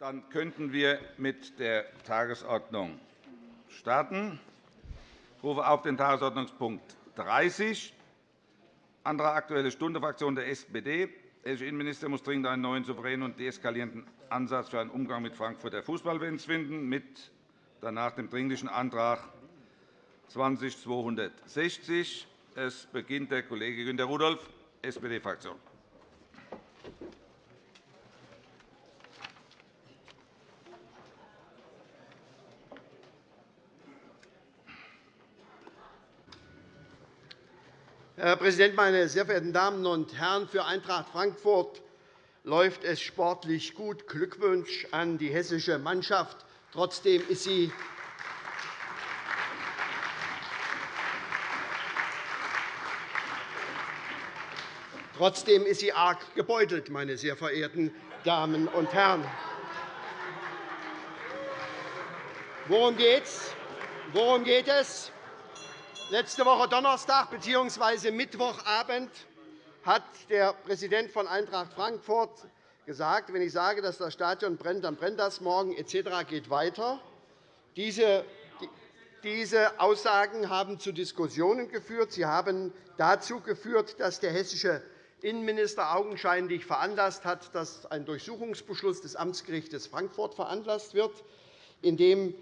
Dann könnten wir mit der Tagesordnung starten. Ich rufe auf den Tagesordnungspunkt 30, Antrag Aktuelle Stunde, Fraktion der SPD. Der hessische Innenminister muss dringend einen neuen, souveränen und deeskalierenden Ansatz für einen Umgang mit Frankfurter Fußballfans finden, mit danach dem Dringlichen Antrag 20260. Es beginnt der Kollege Günter Rudolph, SPD-Fraktion. Herr Präsident, meine sehr verehrten Damen und Herren! Für Eintracht Frankfurt läuft es sportlich gut. Glückwunsch an die hessische Mannschaft. Trotzdem ist sie Trotzdem ist sie arg gebeutelt, meine sehr verehrten Damen und Herren. Worum geht es? Worum geht es? Letzte Woche Donnerstag bzw. Mittwochabend hat der Präsident von Eintracht Frankfurt gesagt, wenn ich sage, dass das Stadion brennt, dann brennt das morgen etc. geht weiter. Diese diese Aussagen haben zu Diskussionen geführt. Sie haben dazu geführt, dass der hessische Innenminister augenscheinlich veranlasst hat, dass ein Durchsuchungsbeschluss des Amtsgerichts Frankfurt veranlasst wird, in dem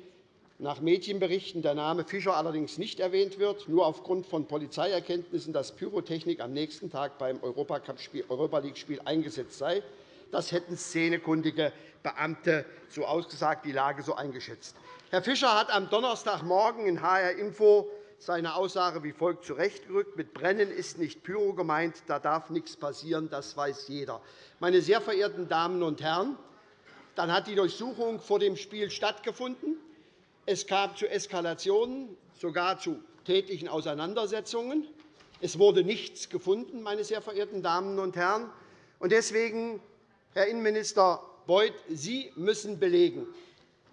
nach Medienberichten der Name Fischer allerdings nicht erwähnt wird, nur aufgrund von Polizeierkenntnissen, dass Pyrotechnik am nächsten Tag beim Europa League-Spiel eingesetzt sei. Das hätten szenekundige Beamte so ausgesagt, die Lage so eingeschätzt. Herr Fischer hat am Donnerstagmorgen in HR Info seine Aussage wie folgt zurechtgerückt. Mit Brennen ist nicht Pyro gemeint. Da darf nichts passieren. Das weiß jeder. Meine sehr verehrten Damen und Herren, dann hat die Durchsuchung vor dem Spiel stattgefunden. Es kam zu Eskalationen, sogar zu tätlichen Auseinandersetzungen. Es wurde nichts gefunden, meine sehr verehrten Damen und Herren. Deswegen, Herr Innenminister Beuth, Sie müssen belegen,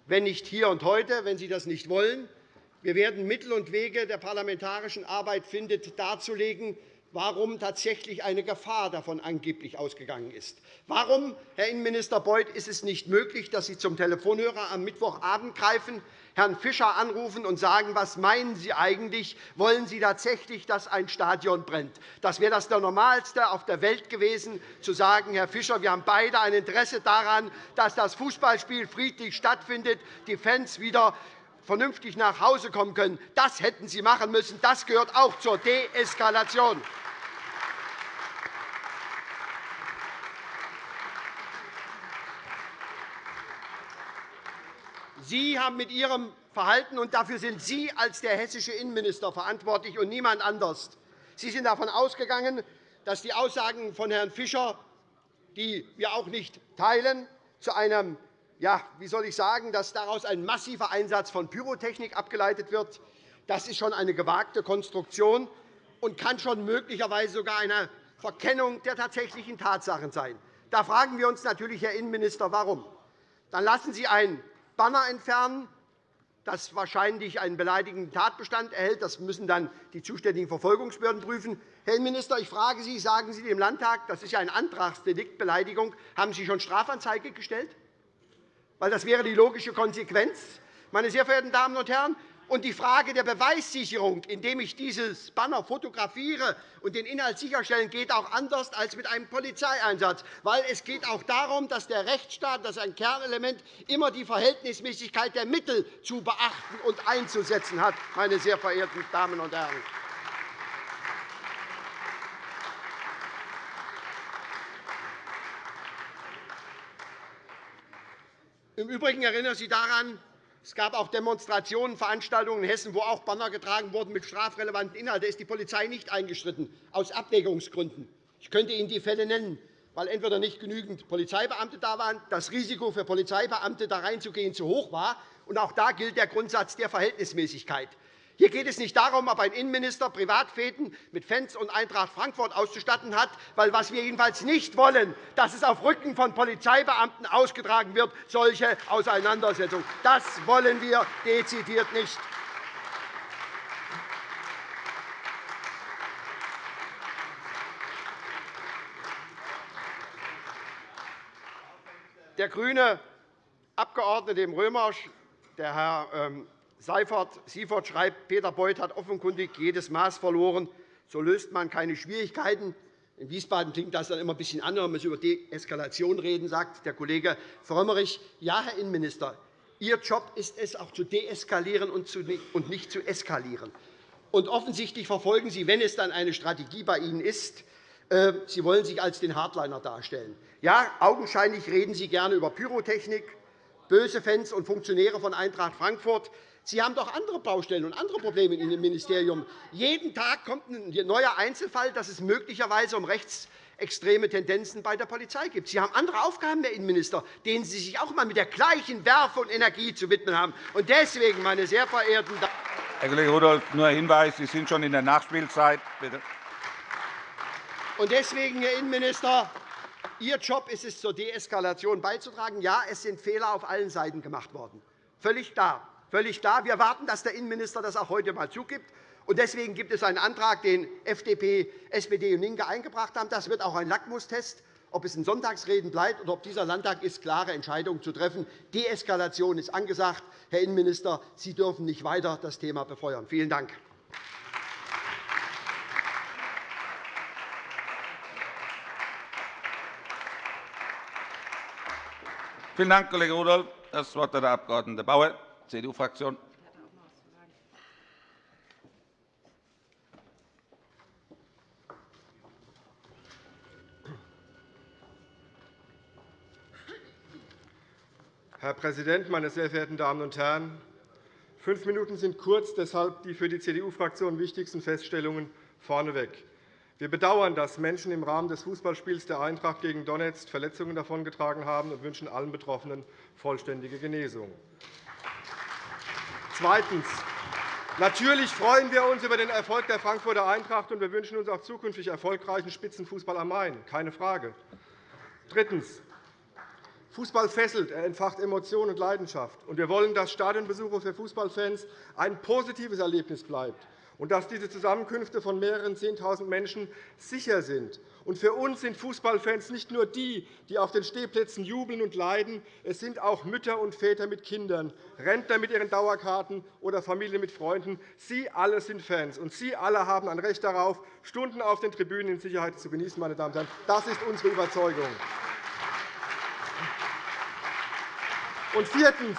wenn nicht hier und heute, wenn Sie das nicht wollen, wir werden Mittel und Wege der parlamentarischen Arbeit finden, darzulegen, warum tatsächlich eine Gefahr davon angeblich ausgegangen ist. Warum, Herr Innenminister Beuth, ist es nicht möglich, dass Sie zum Telefonhörer am Mittwochabend greifen, Herrn Fischer anrufen und sagen, was meinen Sie eigentlich? Wollen Sie tatsächlich, dass ein Stadion brennt? Das wäre das Normalste auf der Welt gewesen, zu sagen, Herr Fischer, wir haben beide ein Interesse daran, dass das Fußballspiel friedlich stattfindet, die Fans wieder vernünftig nach Hause kommen können. Das hätten Sie machen müssen. Das gehört auch zur Deeskalation. Sie haben mit Ihrem Verhalten, und dafür sind Sie als der hessische Innenminister verantwortlich und niemand anders, Sie sind davon ausgegangen, dass die Aussagen von Herrn Fischer, die wir auch nicht teilen, zu einem ja, wie soll ich sagen, dass daraus ein massiver Einsatz von Pyrotechnik abgeleitet wird. Das ist schon eine gewagte Konstruktion und kann schon möglicherweise sogar eine Verkennung der tatsächlichen Tatsachen sein. Da fragen wir uns natürlich, Herr Innenminister, warum. Dann lassen Sie ein Banner entfernen, das wahrscheinlich einen beleidigenden Tatbestand erhält. Das müssen dann die zuständigen Verfolgungsbehörden prüfen. Herr Innenminister, ich frage Sie, sagen Sie dem Landtag, das ist ja ein Antragsdelikt, Beleidigung, haben Sie schon Strafanzeige gestellt? Weil das wäre die logische Konsequenz. Meine sehr verehrten Damen und Herren, und die Frage der Beweissicherung, indem ich dieses Banner fotografiere und den Inhalt sicherstellen, geht auch anders als mit einem Polizeieinsatz. Weil es geht auch darum, dass der Rechtsstaat, das ist ein Kernelement, immer die Verhältnismäßigkeit der Mittel zu beachten und einzusetzen hat. Meine sehr verehrten Damen und Herren. Im Übrigen erinnere Sie daran, es gab auch Demonstrationen, Veranstaltungen in Hessen, wo auch Banner getragen wurden mit strafrelevanten Inhalten. Da ist die Polizei nicht eingeschritten, aus Abwägungsgründen. Ich könnte Ihnen die Fälle nennen, weil entweder nicht genügend Polizeibeamte da waren, das Risiko für Polizeibeamte, da reinzugehen, zu hoch war. Und auch da gilt der Grundsatz der Verhältnismäßigkeit. Hier geht es nicht darum, ob ein Innenminister Privatfäden mit Fans und Eintracht Frankfurt auszustatten hat, weil was wir jedenfalls nicht wollen, dass es auf Rücken von Polizeibeamten ausgetragen wird, solche Auseinandersetzungen. Das wollen wir dezidiert nicht. Der grüne Abgeordnete im Römersch, der Herr ähm, Seifert, schreibt, Peter Beuth hat offenkundig jedes Maß verloren. So löst man keine Schwierigkeiten. In Wiesbaden klingt das dann immer ein bisschen anders, wenn wir über Deeskalation reden, sagt der Kollege Frömmrich. Ja, Herr Innenminister, Ihr Job ist es, auch zu deeskalieren und nicht zu eskalieren. Und offensichtlich verfolgen Sie, wenn es dann eine Strategie bei Ihnen ist, äh, Sie wollen sich als den Hardliner darstellen. Ja, augenscheinlich reden Sie gerne über Pyrotechnik, böse Fans und Funktionäre von Eintracht Frankfurt. Sie haben doch andere Baustellen und andere Probleme in Ihrem Ministerium. Jeden Tag kommt ein neuer Einzelfall, dass es möglicherweise um rechtsextreme Tendenzen bei der Polizei geht. Sie haben andere Aufgaben, Herr Innenminister, denen Sie sich auch einmal mit der gleichen Werfe und Energie zu widmen haben. Und deswegen, meine sehr verehrten Damen Herr Kollege Rudolph, nur ein Hinweis. Sie sind schon in der Nachspielzeit. Bitte. Und deswegen, Herr Innenminister, Ihr Job ist es, zur Deeskalation beizutragen. Ja, es sind Fehler auf allen Seiten gemacht worden. Völlig klar. Völlig klar. Wir warten, dass der Innenminister das auch heute einmal zugibt. Deswegen gibt es einen Antrag, den FDP, SPD und LINKE eingebracht haben. Das wird auch ein Lackmustest, ob es in Sonntagsreden bleibt oder ob dieser Landtag ist, klare Entscheidungen zu treffen. Deeskalation ist angesagt. Herr Innenminister, Sie dürfen nicht weiter das Thema befeuern. Vielen Dank. Vielen Dank, Kollege Rudolph. Das Wort hat der Abg. Bauer, CDU-Fraktion. Herr Präsident, meine sehr verehrten Damen und Herren! Fünf Minuten sind kurz, deshalb die für die CDU-Fraktion wichtigsten Feststellungen vorneweg. Wir bedauern, dass Menschen im Rahmen des Fußballspiels der Eintracht gegen Donetsk Verletzungen davongetragen haben und wünschen allen Betroffenen vollständige Genesung. Zweitens. Natürlich freuen wir uns über den Erfolg der Frankfurter Eintracht, und wir wünschen uns auch zukünftig erfolgreichen Spitzenfußball am Main. Keine Frage. Drittens. Fußball fesselt, er entfacht Emotionen und Leidenschaft. Und wir wollen, dass Stadionbesuche für Fußballfans ein positives Erlebnis bleibt und dass diese Zusammenkünfte von mehreren 10.000 Menschen sicher sind. Und für uns sind Fußballfans nicht nur die, die auf den Stehplätzen jubeln und leiden. Es sind auch Mütter und Väter mit Kindern, Rentner mit ihren Dauerkarten oder Familien mit Freunden. Sie alle sind Fans, und Sie alle haben ein Recht darauf, Stunden auf den Tribünen in Sicherheit zu genießen. Meine Damen und Herren. Das ist unsere Überzeugung. Und viertens.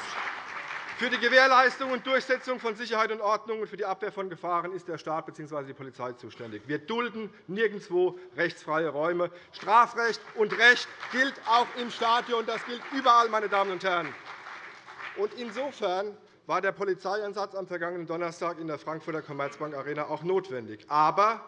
Für die Gewährleistung und Durchsetzung von Sicherheit und Ordnung und für die Abwehr von Gefahren ist der Staat bzw. die Polizei zuständig. Wir dulden nirgendwo rechtsfreie Räume. Strafrecht und Recht gilt auch im Stadion. Das gilt überall, meine Damen und Herren. Insofern war der Polizeieinsatz am vergangenen Donnerstag in der Frankfurter Commerzbank Arena auch notwendig. Aber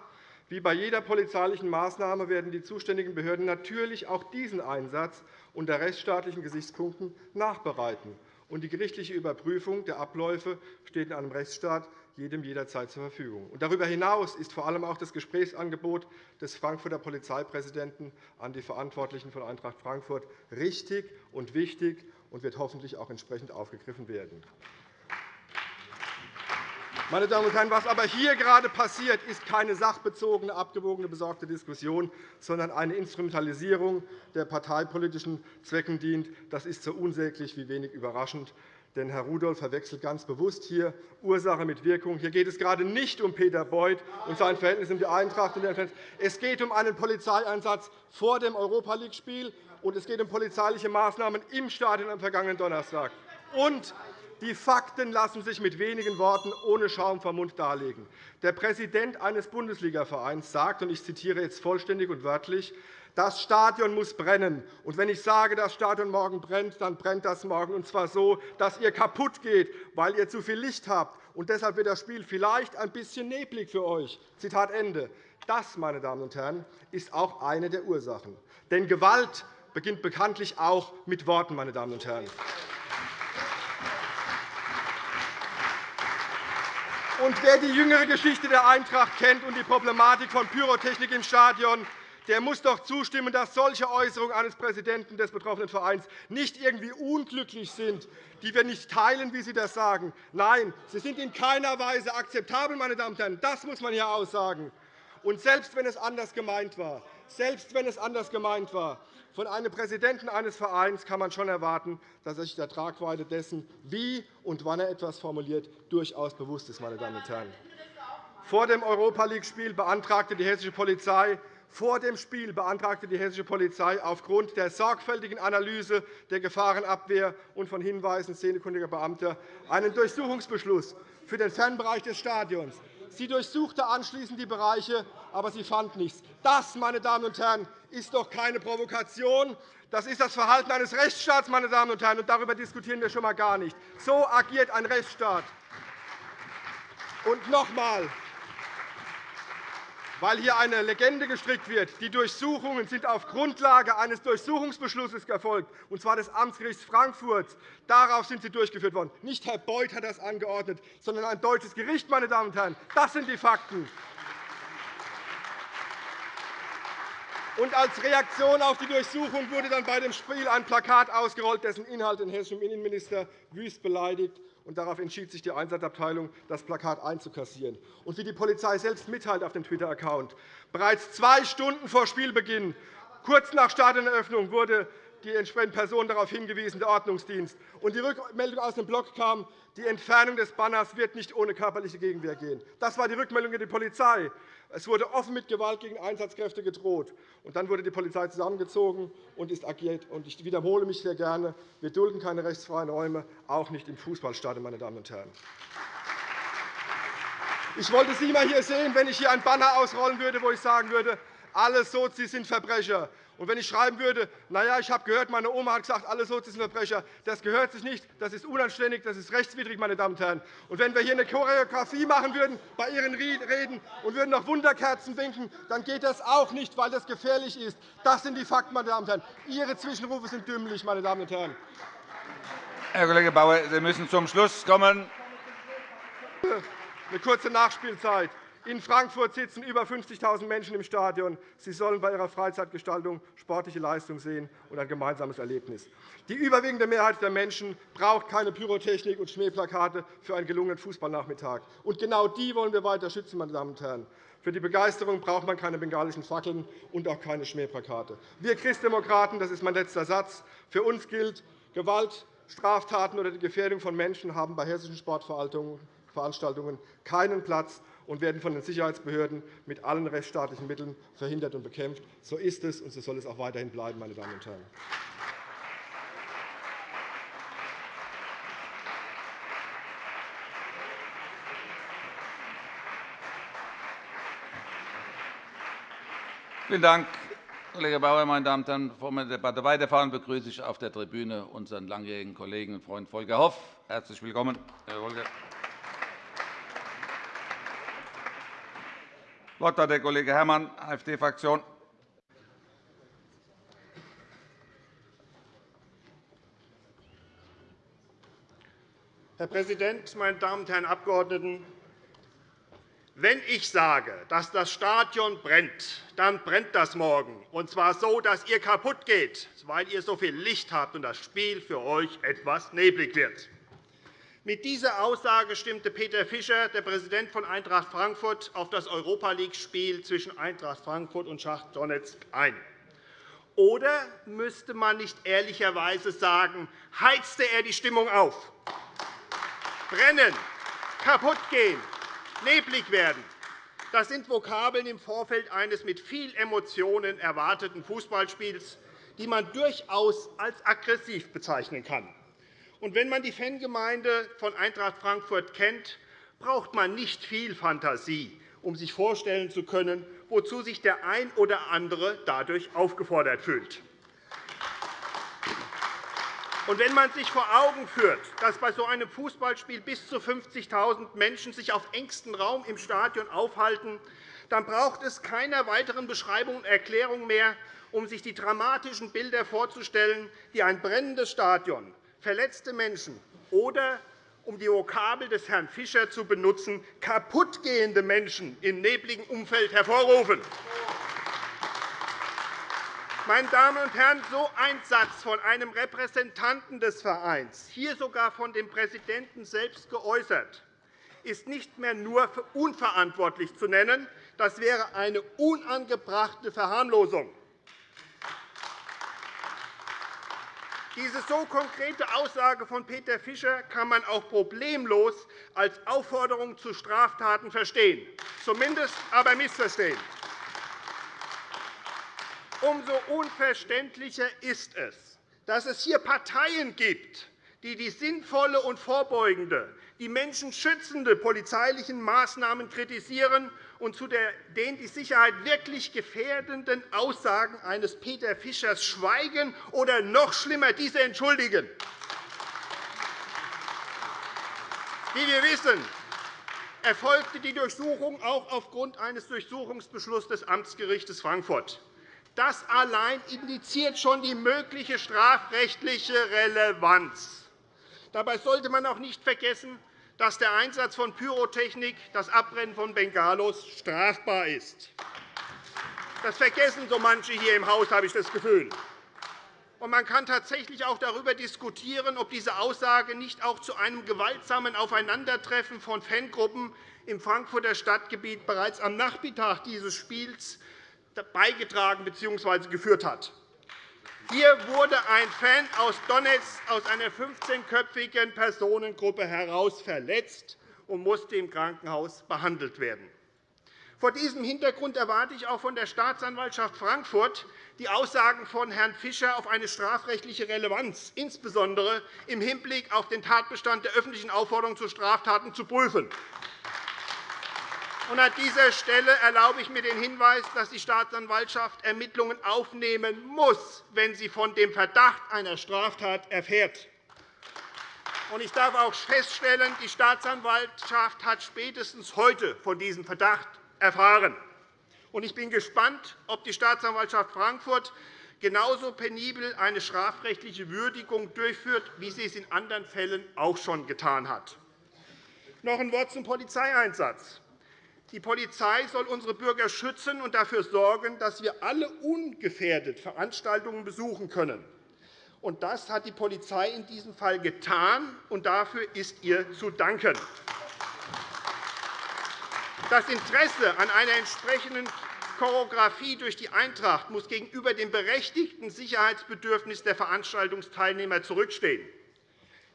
wie bei jeder polizeilichen Maßnahme werden die zuständigen Behörden natürlich auch diesen Einsatz unter rechtsstaatlichen Gesichtspunkten nachbereiten und die gerichtliche Überprüfung der Abläufe steht in einem Rechtsstaat jedem jederzeit zur Verfügung. Darüber hinaus ist vor allem auch das Gesprächsangebot des Frankfurter Polizeipräsidenten an die Verantwortlichen von Eintracht Frankfurt richtig und wichtig und wird hoffentlich auch entsprechend aufgegriffen werden. Meine Damen und Herren, was aber hier gerade passiert, ist keine sachbezogene, abgewogene, besorgte Diskussion, sondern eine Instrumentalisierung, der parteipolitischen Zwecken dient. Das ist so unsäglich wie wenig überraschend. Denn Herr Rudolph verwechselt ganz bewusst hier Ursache mit Wirkung. Hier geht es gerade nicht um Peter Beuth und sein Verhältnis um die Eintracht. Es geht um einen Polizeieinsatz vor dem Europa League-Spiel, und es geht um polizeiliche Maßnahmen im Stadion am vergangenen Donnerstag. Und die Fakten lassen sich mit wenigen Worten ohne Schaum vom Mund darlegen. Der Präsident eines Bundesligavereins sagt, und ich zitiere jetzt vollständig und wörtlich, das Stadion muss brennen. Und wenn ich sage, das Stadion morgen brennt, dann brennt das morgen, und zwar so, dass ihr kaputt geht, weil ihr zu viel Licht habt. Und deshalb wird das Spiel vielleicht ein bisschen neblig für euch. Zitat Ende. Das, meine Damen und Herren, ist auch eine der Ursachen. Denn Gewalt beginnt bekanntlich auch mit Worten. Meine Damen und Herren. Und wer die jüngere Geschichte der Eintracht kennt und die Problematik von Pyrotechnik im Stadion, der muss doch zustimmen, dass solche Äußerungen eines Präsidenten des betroffenen Vereins nicht irgendwie unglücklich sind, die wir nicht teilen, wie Sie das sagen. Nein, sie sind in keiner Weise akzeptabel. Meine Damen und Herren. Das muss man hier aussagen. Und selbst wenn es anders gemeint war, selbst wenn es anders gemeint war. Von einem Präsidenten eines Vereins kann man schon erwarten, dass er sich der Tragweite dessen, wie und wann er etwas formuliert, durchaus bewusst ist. Meine Damen und Herren. Vor dem Europa League-Spiel beantragte die hessische Polizei vor dem Spiel beantragte die hessische Polizei aufgrund der sorgfältigen Analyse der Gefahrenabwehr und von Hinweisen szenekundiger Beamter einen Durchsuchungsbeschluss für den Fernbereich des Stadions. Sie durchsuchte anschließend die Bereiche, aber sie fand nichts. Das, meine Damen und Herren, ist doch keine Provokation. Das ist das Verhalten eines Rechtsstaats, meine Damen und Herren, und darüber diskutieren wir schon einmal gar nicht. So agiert ein Rechtsstaat. Und noch einmal, weil hier eine Legende gestrickt wird. Die Durchsuchungen sind auf Grundlage eines Durchsuchungsbeschlusses erfolgt, und zwar des Amtsgerichts Frankfurt. Darauf sind sie durchgeführt worden. Nicht Herr Beuth hat das angeordnet, sondern ein deutsches Gericht. Meine Damen und Herren. Das sind die Fakten. Und als Reaktion auf die Durchsuchung wurde dann bei dem Spiel ein Plakat ausgerollt, dessen Inhalt den hessischen Innenminister wüst beleidigt und darauf entschied sich die Einsatzabteilung, das Plakat einzukassieren. Und wie die Polizei selbst mitteilt auf dem Twitter-Account, bereits zwei Stunden vor Spielbeginn, kurz nach Stadioneröffnung, wurde die entsprechende Person darauf hingewiesen, der Ordnungsdienst. Und die Rückmeldung aus dem Blog kam, die Entfernung des Banners wird nicht ohne körperliche Gegenwehr gehen. Das war die Rückmeldung der Polizei. Es wurde offen mit Gewalt gegen Einsatzkräfte gedroht. Und dann wurde die Polizei zusammengezogen und ist agiert. Und ich wiederhole mich sehr gerne. Wir dulden keine rechtsfreien Räume, auch nicht im Fußballstadion. Meine Damen und Herren. Ich wollte Sie einmal hier sehen, wenn ich hier ein Banner ausrollen würde, wo ich sagen würde, alle Sozis sind Verbrecher. Und wenn ich schreiben würde, na ja, ich habe gehört, meine Oma hat gesagt, alle Sozis sind Verbrecher, das gehört sich nicht, das ist unanständig, das ist rechtswidrig, meine Damen und Herren. Und wenn wir hier eine Choreografie machen würden bei Ihren Reden und würden noch Wunderkerzen winken, dann geht das auch nicht, weil das gefährlich ist. Das sind die Fakten, meine Damen und Herren. Ihre Zwischenrufe sind dümmlich, meine Damen und Herren. Herr Kollege Bauer, Sie müssen zum Schluss kommen. Eine kurze Nachspielzeit. In Frankfurt sitzen über 50.000 Menschen im Stadion. Sie sollen bei ihrer Freizeitgestaltung sportliche Leistung sehen und ein gemeinsames Erlebnis. Die überwiegende Mehrheit der Menschen braucht keine Pyrotechnik und Schmähplakate für einen gelungenen Fußballnachmittag. Und genau die wollen wir weiter schützen, meine Damen und Herren. Für die Begeisterung braucht man keine bengalischen Fackeln und auch keine Schmähplakate. Wir Christdemokraten, das ist mein letzter Satz, für uns gilt, Gewalt, Straftaten oder die Gefährdung von Menschen haben bei hessischen Sportveranstaltungen keinen Platz und werden von den Sicherheitsbehörden mit allen rechtsstaatlichen Mitteln verhindert und bekämpft. So ist es, und so soll es auch weiterhin bleiben. Meine Damen und Herren. Vielen Dank, Kollege Bauer. Meine Damen und Herren, bevor wir die Debatte weiterfahren, begrüße ich auf der Tribüne unseren langjährigen Kollegen und Freund Volker Hoff. Herzlich willkommen, Herr Volker. Wort hat der Kollege Herrmann, AfD-Fraktion. Herr Präsident, meine Damen und Herren Abgeordneten! Wenn ich sage, dass das Stadion brennt, dann brennt das morgen, und zwar so, dass ihr kaputt geht, weil ihr so viel Licht habt und das Spiel für euch etwas neblig wird. Mit dieser Aussage stimmte Peter Fischer, der Präsident von Eintracht Frankfurt, auf das Europa League-Spiel zwischen Eintracht Frankfurt und Schacht Donetsk ein. Oder müsste man nicht ehrlicherweise sagen, heizte er die Stimmung auf? Brennen, kaputtgehen, neblig werden, das sind Vokabeln im Vorfeld eines mit viel Emotionen erwarteten Fußballspiels, die man durchaus als aggressiv bezeichnen kann. Und wenn man die Fangemeinde von Eintracht Frankfurt kennt, braucht man nicht viel Fantasie, um sich vorstellen zu können, wozu sich der ein oder andere dadurch aufgefordert fühlt. Und wenn man sich vor Augen führt, dass bei so einem Fußballspiel bis zu 50.000 Menschen sich auf engstem Raum im Stadion aufhalten, dann braucht es keiner weiteren Beschreibung und Erklärung mehr, um sich die dramatischen Bilder vorzustellen, die ein brennendes Stadion, verletzte Menschen oder, um die Vokabel des Herrn Fischer zu benutzen, kaputtgehende Menschen im nebligen Umfeld hervorrufen. Meine Damen und Herren, so ein Satz von einem Repräsentanten des Vereins, hier sogar von dem Präsidenten selbst geäußert, ist nicht mehr nur unverantwortlich zu nennen, Das wäre eine unangebrachte Verharmlosung. Diese so konkrete Aussage von Peter Fischer kann man auch problemlos als Aufforderung zu Straftaten verstehen, zumindest aber missverstehen. Umso unverständlicher ist es, dass es hier Parteien gibt, die die sinnvolle und vorbeugende, die Menschen schützende polizeilichen Maßnahmen kritisieren und zu den die Sicherheit wirklich gefährdenden Aussagen eines Peter Fischers schweigen oder noch schlimmer diese entschuldigen. Wie wir wissen, erfolgte die Durchsuchung auch aufgrund eines Durchsuchungsbeschlusses des Amtsgerichts Frankfurt. Das allein indiziert schon die mögliche strafrechtliche Relevanz. Dabei sollte man auch nicht vergessen, dass der Einsatz von Pyrotechnik, das Abbrennen von Bengalos, strafbar ist. Das vergessen so manche hier im Haus, habe ich das Gefühl. man kann tatsächlich auch darüber diskutieren, ob diese Aussage nicht auch zu einem gewaltsamen Aufeinandertreffen von Fangruppen im Frankfurter Stadtgebiet bereits am Nachmittag dieses Spiels beigetragen bzw. geführt hat. Hier wurde ein Fan aus Donetsk aus einer 15-köpfigen Personengruppe heraus verletzt und musste im Krankenhaus behandelt werden. Vor diesem Hintergrund erwarte ich auch von der Staatsanwaltschaft Frankfurt die Aussagen von Herrn Fischer auf eine strafrechtliche Relevanz, insbesondere im Hinblick auf den Tatbestand der öffentlichen Aufforderung zu Straftaten, zu prüfen. An dieser Stelle erlaube ich mir den Hinweis, dass die Staatsanwaltschaft Ermittlungen aufnehmen muss, wenn sie von dem Verdacht einer Straftat erfährt. Ich darf auch feststellen, die Staatsanwaltschaft hat spätestens heute von diesem Verdacht erfahren. Ich bin gespannt, ob die Staatsanwaltschaft Frankfurt genauso penibel eine strafrechtliche Würdigung durchführt, wie sie es in anderen Fällen auch schon getan hat. Noch ein Wort zum Polizeieinsatz. Die Polizei soll unsere Bürger schützen und dafür sorgen, dass wir alle ungefährdet Veranstaltungen besuchen können. Das hat die Polizei in diesem Fall getan, und dafür ist ihr zu danken. Das Interesse an einer entsprechenden Choreografie durch die Eintracht muss gegenüber dem berechtigten Sicherheitsbedürfnis der Veranstaltungsteilnehmer zurückstehen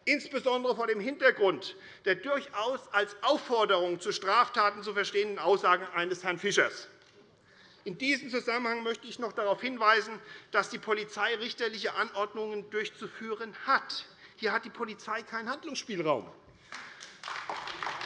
insbesondere vor dem Hintergrund der durchaus als Aufforderung zu Straftaten zu verstehenden Aussagen eines Herrn Fischers. In diesem Zusammenhang möchte ich noch darauf hinweisen, dass die Polizei richterliche Anordnungen durchzuführen hat. Hier hat die Polizei keinen Handlungsspielraum.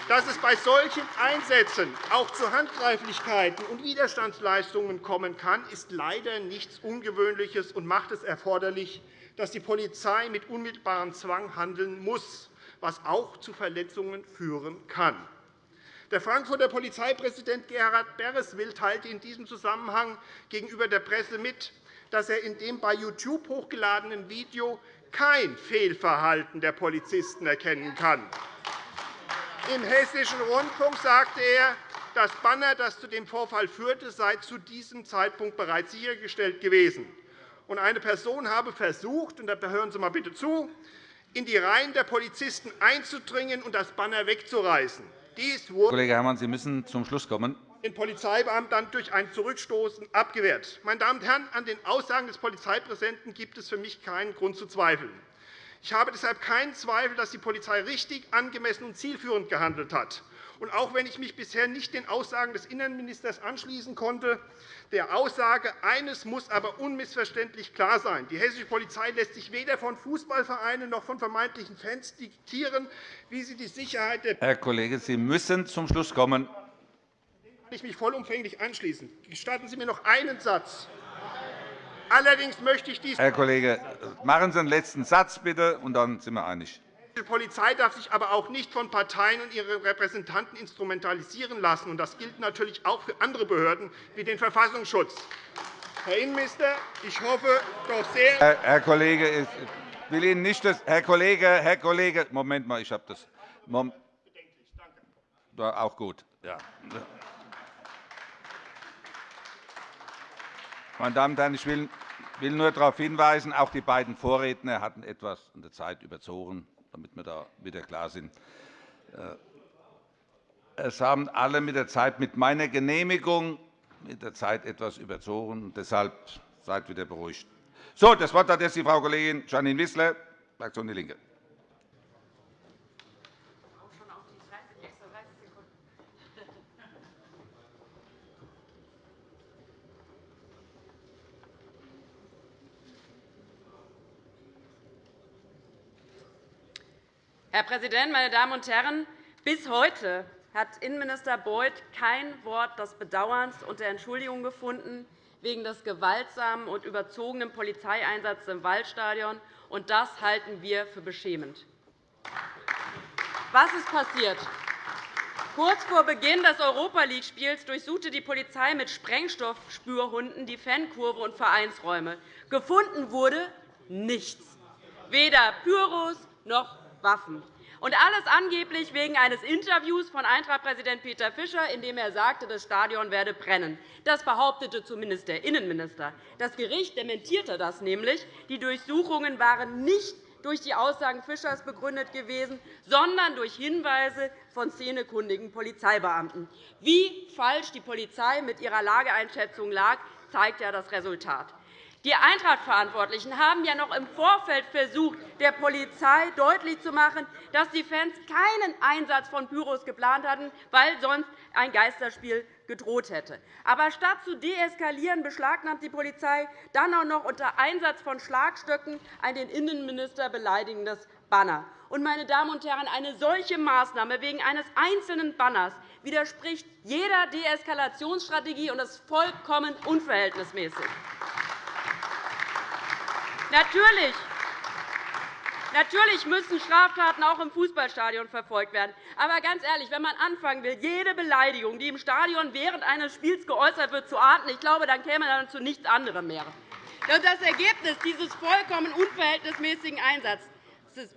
Dass es bei solchen Einsätzen auch zu Handgreiflichkeiten und Widerstandsleistungen kommen kann, ist leider nichts Ungewöhnliches und macht es erforderlich, dass die Polizei mit unmittelbarem Zwang handeln muss, was auch zu Verletzungen führen kann. Der Frankfurter Polizeipräsident Gerhard Bereswil teilte in diesem Zusammenhang gegenüber der Presse mit, dass er in dem bei YouTube hochgeladenen Video kein Fehlverhalten der Polizisten erkennen kann. Im Hessischen Rundfunk sagte er, das Banner, das zu dem Vorfall führte, sei zu diesem Zeitpunkt bereits sichergestellt gewesen und eine Person habe versucht, und da hören Sie mal bitte zu, in die Reihen der Polizisten einzudringen und das Banner wegzureißen. Dies wurde Kollege Herrmann, Sie müssen zum Schluss kommen. den Polizeibeamten durch ein Zurückstoßen abgewehrt. Meine Damen und Herren, an den Aussagen des Polizeipräsidenten gibt es für mich keinen Grund zu zweifeln. Ich habe deshalb keinen Zweifel, dass die Polizei richtig, angemessen und zielführend gehandelt hat. Und auch wenn ich mich bisher nicht den Aussagen des Innenministers anschließen konnte, der Aussage, eines muss aber unmissverständlich klar sein. Die hessische Polizei lässt sich weder von Fußballvereinen noch von vermeintlichen Fans diktieren, wie sie die Sicherheit der Herr Kollege, Sie müssen zum Schluss kommen. Dem kann ich mich vollumfänglich anschließen. Gestatten Sie mir noch einen Satz. Allerdings möchte ich dies Herr Kollege, machen Sie einen letzten Satz, bitte, und dann sind wir einig. Die Polizei darf sich aber auch nicht von Parteien und ihren Repräsentanten instrumentalisieren lassen. Das gilt natürlich auch für andere Behörden wie den Verfassungsschutz. Herr Innenminister, ich hoffe doch sehr. Herr, Kollege, ich will Ihnen nicht das, Herr Kollege, Herr Kollege, Moment mal, ich habe das. Mom auch gut. Ja. Meine Damen und Herren, ich will nur darauf hinweisen, auch die beiden Vorredner hatten etwas an der Zeit überzogen damit wir da wieder klar sind. Äh, es haben alle mit der Zeit mit meiner Genehmigung mit der Zeit etwas überzogen. Deshalb seid wieder beruhigt. So, das Wort hat jetzt die Frau Kollegin Janine Wissler, Fraktion DIE LINKE. Herr Präsident, meine Damen und Herren! Bis heute hat Innenminister Beuth kein Wort des Bedauerns und der Entschuldigung gefunden wegen des gewaltsamen und überzogenen Polizeieinsatzes im Waldstadion. Und das halten wir für beschämend. Was ist passiert? Kurz vor Beginn des Europa League-Spiels durchsuchte die Polizei mit Sprengstoffspürhunden die Fankurve und Vereinsräume. Gefunden wurde nichts, weder Pyros noch Waffen. Und alles angeblich wegen eines Interviews von Eintracht-Präsident Peter Fischer, in dem er sagte, das Stadion werde brennen. Das behauptete zumindest der Innenminister. Das Gericht dementierte das nämlich. Die Durchsuchungen waren nicht durch die Aussagen Fischers begründet gewesen, sondern durch Hinweise von szenekundigen Polizeibeamten. Wie falsch die Polizei mit ihrer Lageeinschätzung lag, zeigt ja das Resultat. Die Eintracht-Verantwortlichen haben ja noch im Vorfeld versucht, der Polizei deutlich zu machen, dass die Fans keinen Einsatz von Pyros geplant hatten, weil sonst ein Geisterspiel gedroht hätte. Aber statt zu deeskalieren, beschlagnahmt die Polizei dann auch noch unter Einsatz von Schlagstöcken ein den Innenminister beleidigendes Banner. Und, meine Damen und Herren, eine solche Maßnahme wegen eines einzelnen Banners widerspricht jeder Deeskalationsstrategie und ist vollkommen unverhältnismäßig. Natürlich Natürlich müssen Straftaten auch im Fußballstadion verfolgt werden. Aber ganz ehrlich, wenn man anfangen will, jede Beleidigung, die im Stadion während eines Spiels geäußert wird, zu ahnden, ich glaube, dann käme man zu nichts anderem mehr. Das Ergebnis dieses vollkommen unverhältnismäßigen Einsatzes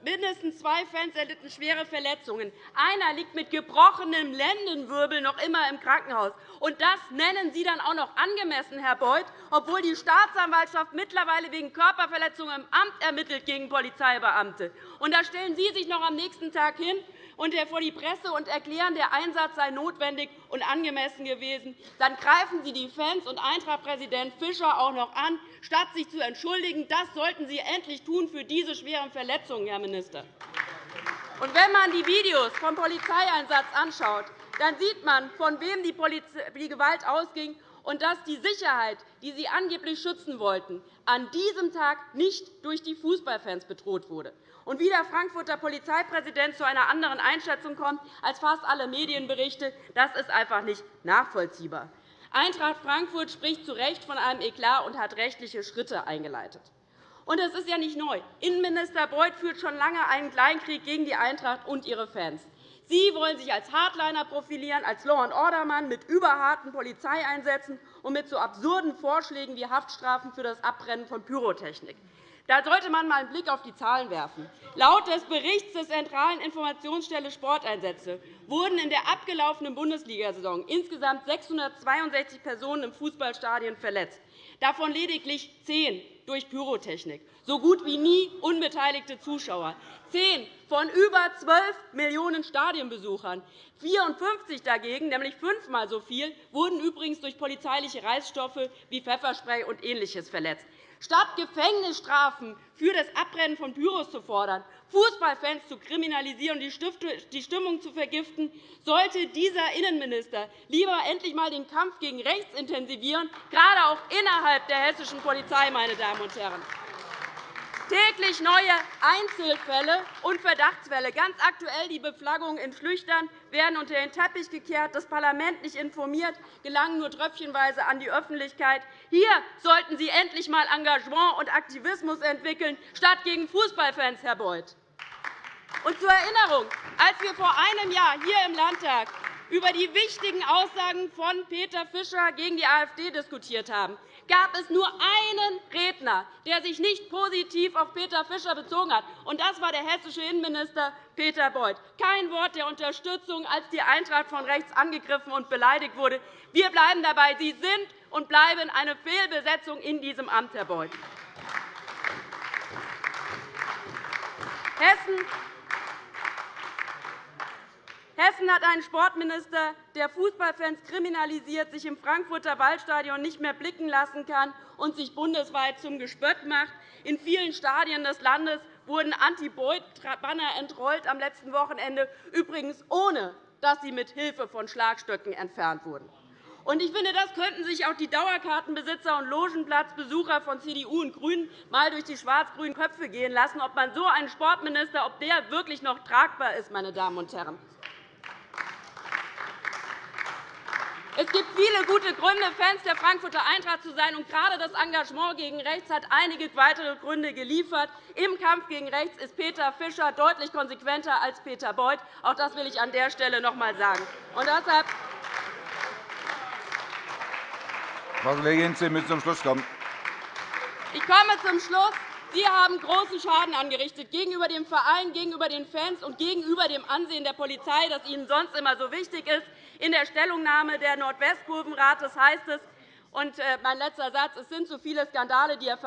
Mindestens zwei Fans erlitten schwere Verletzungen. Einer liegt mit gebrochenem Lendenwirbel noch immer im Krankenhaus. Und das nennen Sie dann auch noch angemessen, Herr Beuth, obwohl die Staatsanwaltschaft mittlerweile wegen Körperverletzungen im Amt ermittelt gegen Polizeibeamte. Und da stellen Sie sich noch am nächsten Tag hin und vor die Presse und erklären, der Einsatz sei notwendig und angemessen gewesen. Dann greifen Sie die Fans und Eintracht-Präsident Fischer auch noch an, statt sich zu entschuldigen. Das sollten Sie endlich tun für diese schweren Verletzungen, Herr Minister. Und wenn man die Videos vom Polizeieinsatz anschaut, dann sieht man, von wem die Gewalt ausging und dass die Sicherheit, die Sie angeblich schützen wollten, an diesem Tag nicht durch die Fußballfans bedroht wurde und wie der Frankfurter Polizeipräsident zu einer anderen Einschätzung kommt als fast alle Medienberichte, das ist einfach nicht nachvollziehbar. Eintracht Frankfurt spricht zu Recht von einem Eklat und hat rechtliche Schritte eingeleitet. Und das ist ja nicht neu. Innenminister Beuth führt schon lange einen Kleinkrieg gegen die Eintracht und ihre Fans. Sie wollen sich als Hardliner profilieren, als Law-and-Order-Mann mit überharten Polizeieinsätzen und mit so absurden Vorschlägen wie Haftstrafen für das Abbrennen von Pyrotechnik. Da sollte man einmal einen Blick auf die Zahlen werfen. Laut des Berichts der Zentralen Informationsstelle Sporteinsätze wurden in der abgelaufenen Bundesliga-Saison insgesamt 662 Personen im Fußballstadion verletzt, davon lediglich zehn durch Pyrotechnik, so gut wie nie unbeteiligte Zuschauer, zehn von über 12 Millionen Stadionbesuchern. 54 dagegen, nämlich fünfmal so viel, wurden übrigens durch polizeiliche Reißstoffe wie Pfefferspray und Ähnliches verletzt. Statt Gefängnisstrafen für das Abbrennen von Büros zu fordern, Fußballfans zu kriminalisieren und die Stimmung zu vergiften, sollte dieser Innenminister lieber endlich einmal den Kampf gegen rechts intensivieren, gerade auch innerhalb der hessischen Polizei. Meine Damen und Herren. Täglich neue Einzelfälle und Verdachtsfälle. Ganz aktuell die Beflaggungen in Schlüchtern werden unter den Teppich gekehrt, das Parlament nicht informiert, gelangen nur tröpfchenweise an die Öffentlichkeit. Hier sollten Sie endlich einmal Engagement und Aktivismus entwickeln, statt gegen Fußballfans, Herr Beuth. Und zur Erinnerung, als wir vor einem Jahr hier im Landtag über die wichtigen Aussagen von Peter Fischer gegen die AfD diskutiert haben, gab es nur einen Redner, der sich nicht positiv auf Peter Fischer bezogen hat. Und das war der hessische Innenminister Peter Beuth. Kein Wort der Unterstützung, als die Eintracht von rechts angegriffen und beleidigt wurde. Wir bleiben dabei. Sie sind und bleiben eine Fehlbesetzung in diesem Amt, Herr Beuth. Hessen Hessen hat einen Sportminister, der Fußballfans kriminalisiert, sich im Frankfurter Waldstadion nicht mehr blicken lassen kann und sich bundesweit zum Gespött macht. In vielen Stadien des Landes wurden Anti-Boyd-Banner entrollt am letzten Wochenende, übrigens ohne dass sie mit Hilfe von Schlagstöcken entfernt wurden. Ich finde, das könnten sich auch die Dauerkartenbesitzer und Logenplatzbesucher von CDU und GRÜNEN einmal durch die schwarz-grünen Köpfe gehen lassen, ob man so einen Sportminister ob der wirklich noch tragbar ist. Meine Damen und Herren. Es gibt viele gute Gründe, Fans der Frankfurter Eintracht zu sein. Und gerade das Engagement gegen rechts hat einige weitere Gründe geliefert. Im Kampf gegen rechts ist Peter Fischer deutlich konsequenter als Peter Beuth. Auch das will ich an der Stelle noch einmal sagen. Und deshalb Frau Kollegin, Sie müssen zum Schluss kommen. Ich komme zum Schluss. Sie haben großen Schaden angerichtet gegenüber dem Verein, gegenüber den Fans und gegenüber dem Ansehen der Polizei, das Ihnen sonst immer so wichtig ist. In der Stellungnahme des Nordwestkurvenrates heißt es, und äh, mein letzter Satz. Es sind zu viele Skandale, die er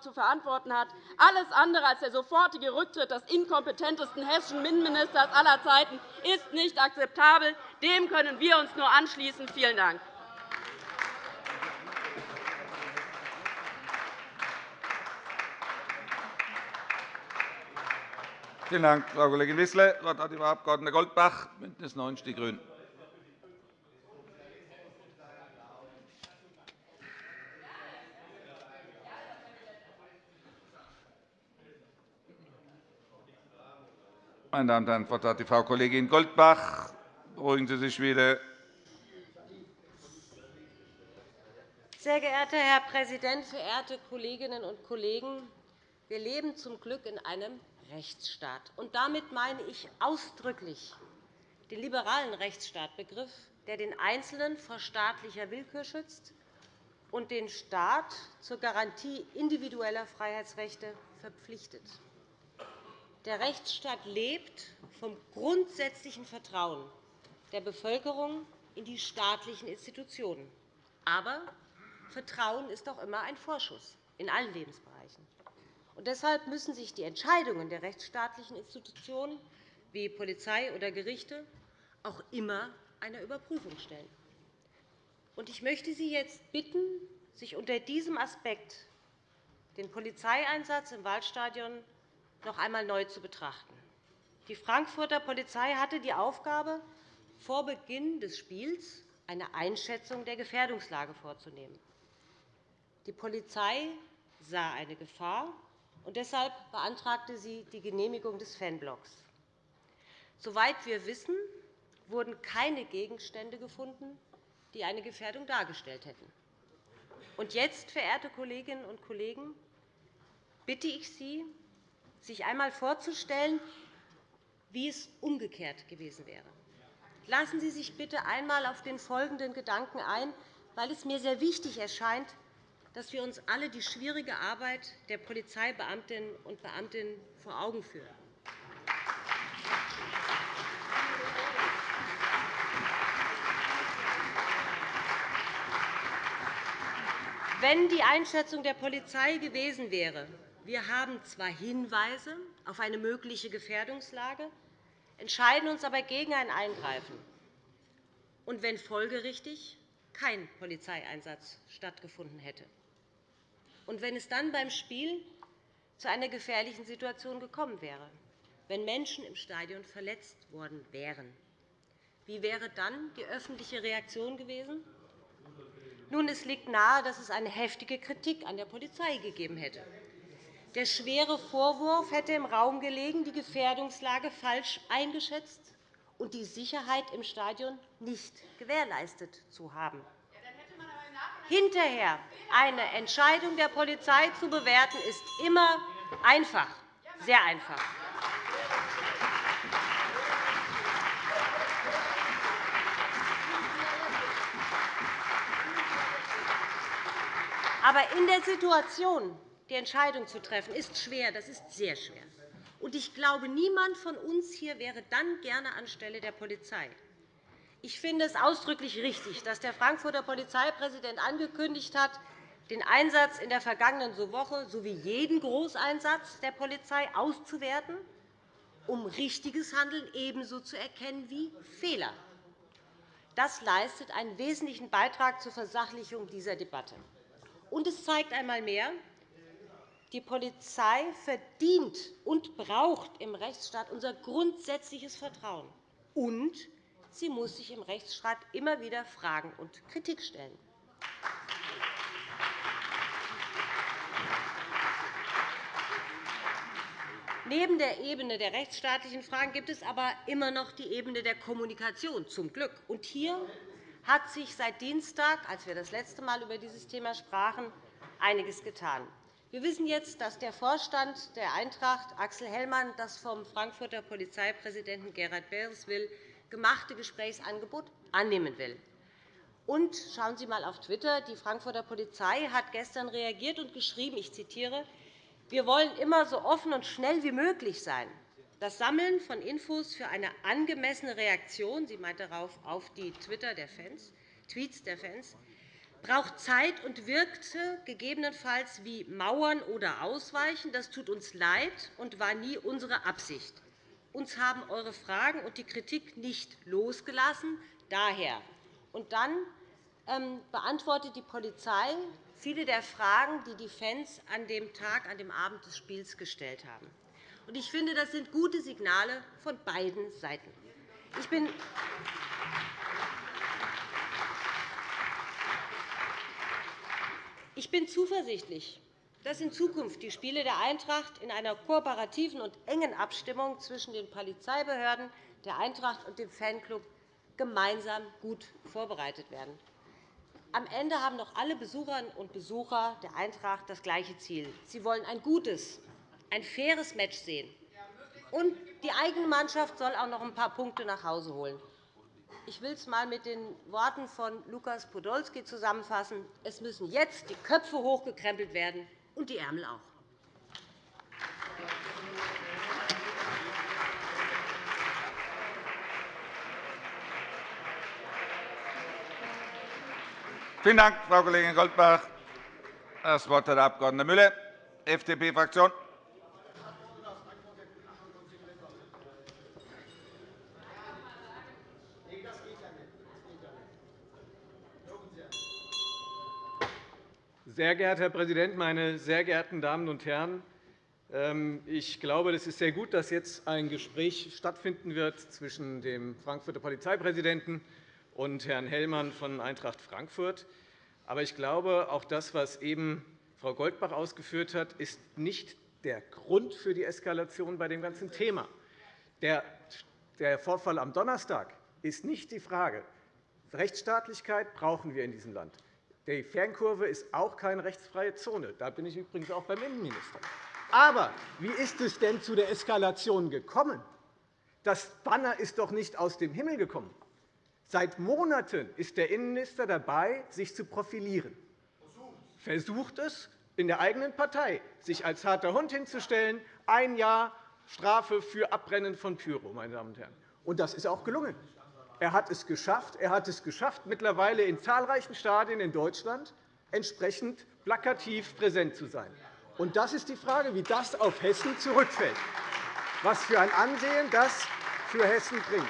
zu verantworten hat. Alles andere als der sofortige Rücktritt des inkompetentesten hessischen Innenministers aller Zeiten ist nicht akzeptabel. Dem können wir uns nur anschließen. Vielen Dank. Vielen Dank, Frau Kollegin Wissler. Das Wort hat Frau Abg. Goldbach, BÜNDNIS 90 die GRÜNEN. Meine Damen und Herren, das Wort hat die Frau Kollegin Goldbach. Beruhigen Sie sich wieder. Sehr geehrter Herr Präsident, verehrte Kolleginnen und Kollegen! Wir leben zum Glück in einem Rechtsstaat. Und damit meine ich ausdrücklich den liberalen Rechtsstaatbegriff, der den Einzelnen vor staatlicher Willkür schützt und den Staat zur Garantie individueller Freiheitsrechte verpflichtet. Der Rechtsstaat lebt vom grundsätzlichen Vertrauen der Bevölkerung in die staatlichen Institutionen. Aber Vertrauen ist auch immer ein Vorschuss in allen Lebensbereichen. Und deshalb müssen sich die Entscheidungen der rechtsstaatlichen Institutionen wie Polizei oder Gerichte auch immer einer Überprüfung stellen. Ich möchte Sie jetzt bitten, sich unter diesem Aspekt den Polizeieinsatz im Waldstadion noch einmal neu zu betrachten. Die Frankfurter Polizei hatte die Aufgabe, vor Beginn des Spiels eine Einschätzung der Gefährdungslage vorzunehmen. Die Polizei sah eine Gefahr und deshalb beantragte sie die Genehmigung des Fanblocks. Soweit wir wissen, wurden keine Gegenstände gefunden, die eine Gefährdung dargestellt hätten. Und jetzt, verehrte Kolleginnen und Kollegen, bitte ich Sie, sich einmal vorzustellen, wie es umgekehrt gewesen wäre. Lassen Sie sich bitte einmal auf den folgenden Gedanken ein, weil es mir sehr wichtig erscheint, dass wir uns alle die schwierige Arbeit der Polizeibeamtinnen und Beamten vor Augen führen. Wenn die Einschätzung der Polizei gewesen wäre, wir haben zwar Hinweise auf eine mögliche Gefährdungslage, entscheiden uns aber gegen ein Eingreifen, und wenn folgerichtig kein Polizeieinsatz stattgefunden hätte und wenn es dann beim Spiel zu einer gefährlichen Situation gekommen wäre, wenn Menschen im Stadion verletzt worden wären. Wie wäre dann die öffentliche Reaktion gewesen? Nun, es liegt nahe, dass es eine heftige Kritik an der Polizei gegeben hätte. Der schwere Vorwurf hätte im Raum gelegen, die Gefährdungslage falsch eingeschätzt und die Sicherheit im Stadion nicht gewährleistet zu haben hinterher eine Entscheidung der Polizei zu bewerten, ist immer einfach, sehr einfach. Aber in der Situation, die Entscheidung zu treffen, ist schwer. Das ist sehr schwer. ich glaube, niemand von uns hier wäre dann gerne anstelle der Polizei. Ich finde es ausdrücklich richtig, dass der Frankfurter Polizeipräsident angekündigt hat, den Einsatz in der vergangenen Woche sowie jeden Großeinsatz der Polizei auszuwerten um richtiges Handeln ebenso zu erkennen wie Fehler. Das leistet einen wesentlichen Beitrag zur Versachlichung dieser Debatte. Und es zeigt einmal mehr, die Polizei verdient und braucht im Rechtsstaat unser grundsätzliches Vertrauen. Und sie muss sich im Rechtsstaat immer wieder Fragen und Kritik stellen. Neben der Ebene der rechtsstaatlichen Fragen gibt es aber immer noch die Ebene der Kommunikation, zum Glück. Und hier hat sich seit Dienstag, als wir das letzte Mal über dieses Thema sprachen, einiges getan. Wir wissen jetzt, dass der Vorstand der Eintracht, Axel Hellmann, das vom Frankfurter Polizeipräsidenten Gerhard Bereswil gemachte Gesprächsangebot annehmen will. Und schauen Sie einmal auf Twitter. Die Frankfurter Polizei hat gestern reagiert und geschrieben, ich zitiere, wir wollen immer so offen und schnell wie möglich sein. Das Sammeln von Infos für eine angemessene Reaktion, sie meint darauf auf die Twitter der Fans, Tweets der Fans, braucht Zeit und wirkte gegebenenfalls wie Mauern oder Ausweichen. Das tut uns leid und war nie unsere Absicht. Uns haben eure Fragen und die Kritik nicht losgelassen. Daher. Und dann ähm, beantwortet die Polizei viele der Fragen, die die Fans an dem Tag, an dem Abend des Spiels gestellt haben. Ich finde, das sind gute Signale von beiden Seiten. Ich bin Ich bin zuversichtlich, dass in Zukunft die Spiele der Eintracht in einer kooperativen und engen Abstimmung zwischen den Polizeibehörden, der Eintracht und dem Fanclub gemeinsam gut vorbereitet werden. Am Ende haben noch alle Besucherinnen und Besucher der Eintracht das gleiche Ziel. Sie wollen ein gutes, ein faires Match sehen. Und die eigene Mannschaft soll auch noch ein paar Punkte nach Hause holen. Ich will es einmal mit den Worten von Lukas Podolski zusammenfassen. Es müssen jetzt die Köpfe hochgekrempelt werden und die Ärmel auch. Vielen Dank, Frau Kollegin Goldbach. Das Wort hat der Abg. Müller, FDP-Fraktion. Sehr geehrter Herr Präsident, meine sehr geehrten Damen und Herren! Ähm, ich glaube, es ist sehr gut, dass jetzt ein Gespräch stattfinden wird zwischen dem Frankfurter Polizeipräsidenten und Herrn Hellmann von Eintracht Frankfurt. Aber ich glaube, auch das, was eben Frau Goldbach ausgeführt hat, ist nicht der Grund für die Eskalation bei dem ganzen Thema. Der Vorfall am Donnerstag ist nicht die Frage. Rechtsstaatlichkeit brauchen wir in diesem Land. Die Fernkurve ist auch keine rechtsfreie Zone. Da bin ich übrigens auch beim Innenminister. Aber wie ist es denn zu der Eskalation gekommen? Das Banner ist doch nicht aus dem Himmel gekommen. Seit Monaten ist der Innenminister dabei, sich zu profilieren. Versucht es in der eigenen Partei, sich als harter Hund hinzustellen, ein Jahr Strafe für Abbrennen von Pyro. Meine Damen und Herren. Und das ist auch gelungen. Er hat es geschafft, er hat es geschafft mittlerweile in zahlreichen Stadien in Deutschland entsprechend plakativ präsent zu sein. Und das ist die Frage, wie das auf Hessen zurückfällt, was für ein Ansehen das für Hessen bringt.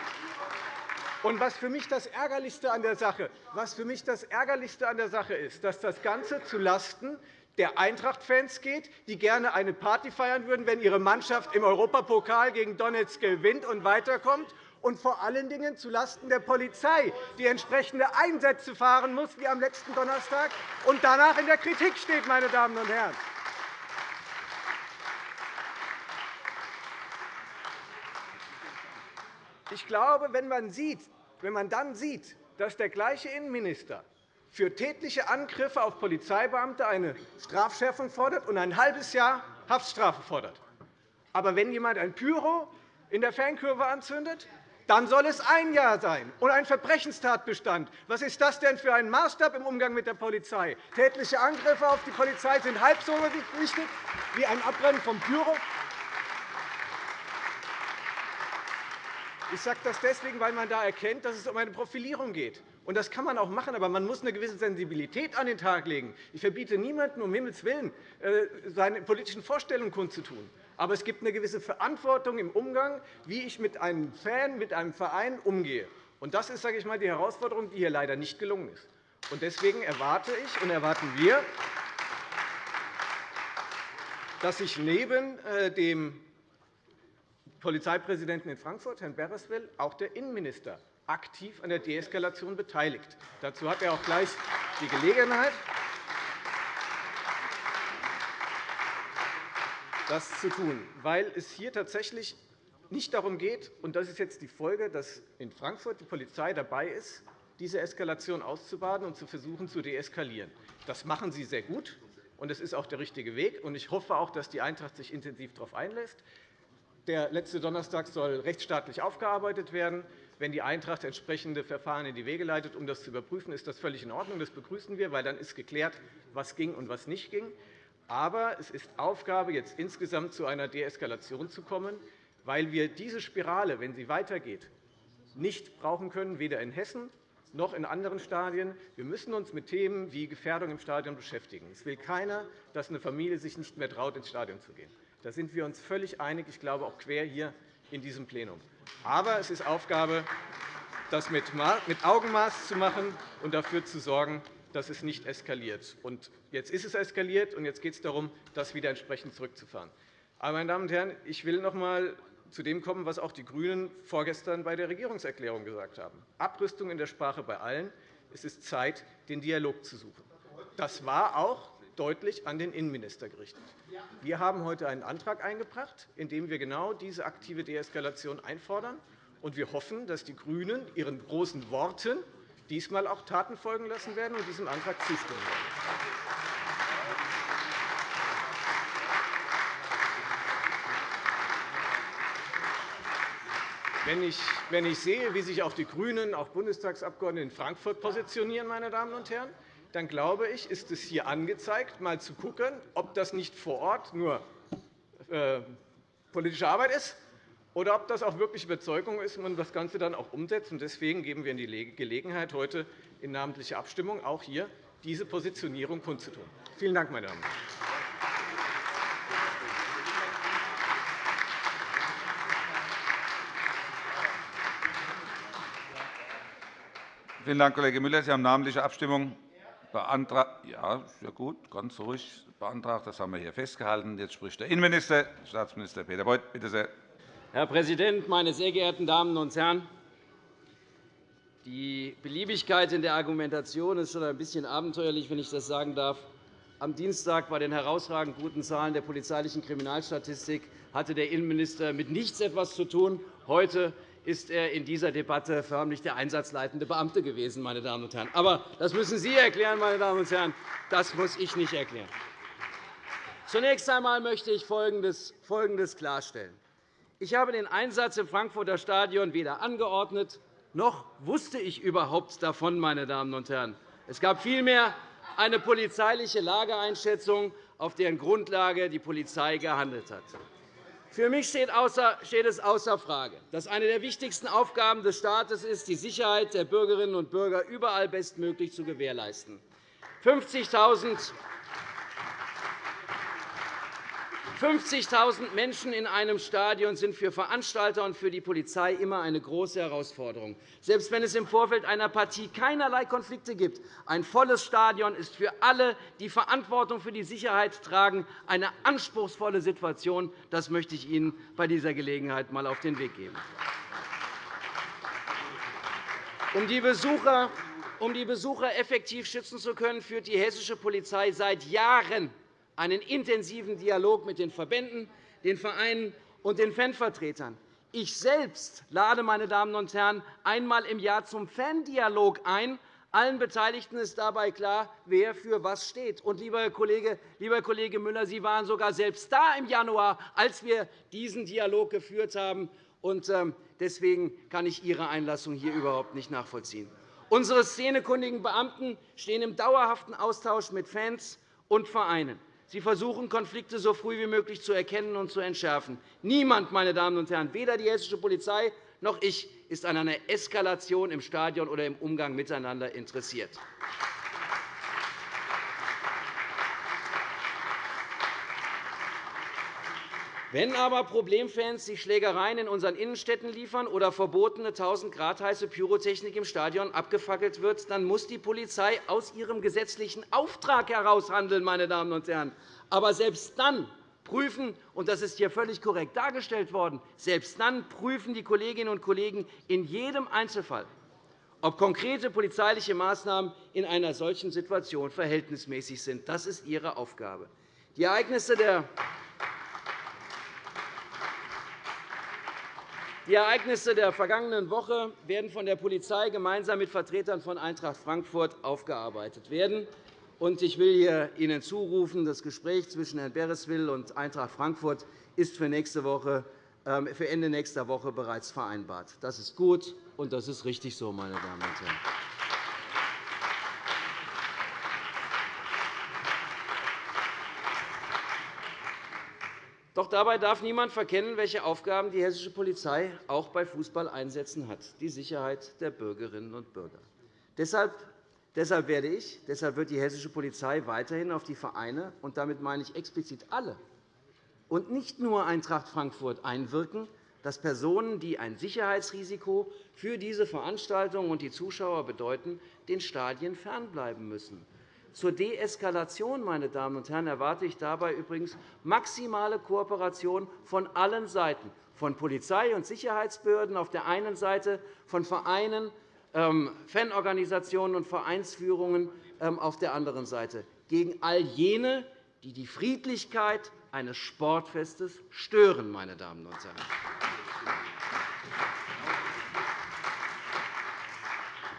Und was für mich das Ärgerlichste an der Sache, was für mich das Ärgerlichste an der Sache ist, dass das Ganze zulasten der Eintracht-Fans geht, die gerne eine Party feiern würden, wenn ihre Mannschaft im Europapokal gegen Donetsk gewinnt und weiterkommt, und vor allen Dingen zulasten der Polizei, die entsprechende Einsätze fahren muss, wie am letzten Donnerstag, und danach in der Kritik steht. Meine Damen und Herren. Ich glaube, wenn man sieht, wenn man dann sieht, dass der gleiche Innenminister für tätliche Angriffe auf Polizeibeamte eine Strafschärfung fordert und ein halbes Jahr Haftstrafe fordert. Aber wenn jemand ein Pyro in der Fankurve anzündet, dann soll es ein Jahr sein und ein Verbrechenstatbestand. Was ist das denn für ein Maßstab im Umgang mit der Polizei? Tätliche Angriffe auf die Polizei sind halb so wichtig wie ein Abbrennen von Pyro. Ich sage das deswegen, weil man da erkennt, dass es um eine Profilierung geht. Und das kann man auch machen, aber man muss eine gewisse Sensibilität an den Tag legen. Ich verbiete niemandem, um Himmels Willen, äh, seine politischen Vorstellungen kundzutun. Aber es gibt eine gewisse Verantwortung im Umgang, wie ich mit einem Fan, mit einem Verein umgehe. Und das ist sage ich mal, die Herausforderung, die hier leider nicht gelungen ist. Und deswegen erwarte ich und erwarten wir, dass sich neben äh, dem Polizeipräsidenten in Frankfurt, Herrn Bereswell, auch der Innenminister aktiv an der Deeskalation beteiligt. Dazu hat er auch gleich die Gelegenheit. Das zu tun, weil es hier tatsächlich nicht darum geht, und das ist jetzt die Folge, dass in Frankfurt die Polizei dabei ist, diese Eskalation auszubaden und zu versuchen, zu deeskalieren. Das machen sie sehr gut, und es ist auch der richtige Weg. Ich hoffe auch, dass die Eintracht sich intensiv darauf einlässt. Der letzte Donnerstag soll rechtsstaatlich aufgearbeitet werden. Wenn die Eintracht entsprechende Verfahren in die Wege leitet, um das zu überprüfen, ist das völlig in Ordnung. Das begrüßen wir, weil dann ist geklärt, was ging und was nicht ging. Aber es ist Aufgabe, jetzt insgesamt zu einer Deeskalation zu kommen, weil wir diese Spirale, wenn sie weitergeht, nicht brauchen können, weder in Hessen noch in anderen Stadien. Wir müssen uns mit Themen wie Gefährdung im Stadion beschäftigen. Es will keiner, dass eine Familie sich nicht mehr traut, ins Stadion zu gehen. Da sind wir uns völlig einig, ich glaube auch quer hier in diesem Plenum. Aber es ist Aufgabe, das mit Augenmaß zu machen und dafür zu sorgen, dass es nicht eskaliert. Und jetzt ist es eskaliert, und jetzt geht es darum, das wieder entsprechend zurückzufahren. Aber, meine Damen und Herren, ich will noch einmal zu dem kommen, was auch die GRÜNEN vorgestern bei der Regierungserklärung gesagt haben. Abrüstung in der Sprache bei allen. Es ist Zeit, den Dialog zu suchen. Das war auch deutlich an den Innenminister gerichtet. Wir haben heute einen Antrag eingebracht, in dem wir genau diese aktive Deeskalation einfordern. Und wir hoffen, dass die GRÜNEN ihren großen Worten diesmal auch Taten folgen lassen werden und diesem Antrag zustimmen werden. Wenn ich, sehe, wie sich auch die GRÜNEN, auch Bundestagsabgeordnete in Frankfurt positionieren, meine Damen und Herren, dann glaube ich, ist es hier angezeigt, einmal zu schauen, ob das nicht vor Ort nur äh, politische Arbeit ist oder ob das auch wirklich Überzeugung ist und das Ganze dann auch umsetzt. Deswegen geben wir Ihnen die Gelegenheit, heute in namentlicher Abstimmung auch hier diese Positionierung kundzutun. Vielen Dank, meine Damen. Vielen Dank, Kollege Müller. Sie haben namentliche Abstimmung beantragt. Ja, sehr gut, ganz ruhig beantragt. Das haben wir hier festgehalten. Jetzt spricht der Innenminister, Staatsminister Peter Beuth. Bitte sehr. Herr Präsident, meine sehr geehrten Damen und Herren! Die Beliebigkeit in der Argumentation ist schon ein bisschen abenteuerlich, wenn ich das sagen darf. Am Dienstag bei den herausragend guten Zahlen der polizeilichen Kriminalstatistik hatte der Innenminister mit nichts etwas zu tun. Heute ist er in dieser Debatte förmlich der einsatzleitende Beamte gewesen. Meine Damen und Herren. Aber das müssen Sie erklären, meine Damen und Herren. Das muss ich nicht erklären. Zunächst einmal möchte ich Folgendes klarstellen. Ich habe den Einsatz im Frankfurter Stadion weder angeordnet, noch wusste ich überhaupt davon. Meine Damen und Herren. Es gab vielmehr eine polizeiliche Lageeinschätzung, auf deren Grundlage die Polizei gehandelt hat. Für mich steht es außer Frage, dass eine der wichtigsten Aufgaben des Staates ist, die Sicherheit der Bürgerinnen und Bürger überall bestmöglich zu gewährleisten. 50.000 50.000 Menschen in einem Stadion sind für Veranstalter und für die Polizei immer eine große Herausforderung. Selbst wenn es im Vorfeld einer Partie keinerlei Konflikte gibt, ein volles Stadion ist für alle, die Verantwortung für die Sicherheit tragen, eine anspruchsvolle Situation. Das möchte ich Ihnen bei dieser Gelegenheit einmal auf den Weg geben. Um die Besucher um die Besucher effektiv schützen zu können, führt die hessische Polizei seit Jahren einen intensiven Dialog mit den Verbänden, den Vereinen und den Fanvertretern. Ich selbst lade, meine Damen und Herren, einmal im Jahr zum Fandialog ein. Allen Beteiligten ist dabei klar, wer für was steht. Und, lieber Kollege, lieber Kollege Müller, Sie waren sogar selbst da im Januar, als wir diesen Dialog geführt haben. Ähm, deswegen kann ich Ihre Einlassung hier überhaupt nicht nachvollziehen. Unsere szenekundigen Beamten stehen im dauerhaften Austausch mit Fans und Vereinen. Sie versuchen, Konflikte so früh wie möglich zu erkennen und zu entschärfen. Niemand, meine Damen und Herren, weder die hessische Polizei noch ich, ist an einer Eskalation im Stadion oder im Umgang miteinander interessiert. Wenn aber Problemfans sich Schlägereien in unseren Innenstädten liefern oder verbotene 1000 Grad heiße Pyrotechnik im Stadion abgefackelt wird, dann muss die Polizei aus ihrem gesetzlichen Auftrag heraus handeln. Meine Damen und Herren. Aber selbst dann prüfen, und das ist hier völlig korrekt dargestellt worden, selbst dann prüfen die Kolleginnen und Kollegen in jedem Einzelfall, ob konkrete polizeiliche Maßnahmen in einer solchen Situation verhältnismäßig sind. Das ist Ihre Aufgabe. Die Ereignisse der Die Ereignisse der vergangenen Woche werden von der Polizei gemeinsam mit Vertretern von Eintracht Frankfurt aufgearbeitet werden. Ich will Ihnen zurufen, das Gespräch zwischen Herrn Bereswil und Eintracht Frankfurt ist für, nächste Woche, ähm, für Ende nächster Woche bereits vereinbart. Das ist gut, und das ist richtig so, meine Damen und Herren. Doch dabei darf niemand verkennen, welche Aufgaben die hessische Polizei auch bei Fußballeinsätzen hat, die Sicherheit der Bürgerinnen und Bürger. Deshalb Deshalb werde ich, deshalb wird die hessische Polizei weiterhin auf die Vereine, und damit meine ich explizit alle, und nicht nur Eintracht Frankfurt einwirken, dass Personen, die ein Sicherheitsrisiko für diese Veranstaltungen und die Zuschauer bedeuten, den Stadien fernbleiben müssen. Zur Deeskalation meine Damen und Herren, erwarte ich dabei übrigens maximale Kooperation von allen Seiten, von Polizei und Sicherheitsbehörden auf der einen Seite, von Vereinen, ähm, Fanorganisationen und Vereinsführungen ähm, auf der anderen Seite, gegen all jene, die die Friedlichkeit eines Sportfestes stören. Meine Damen und Herren.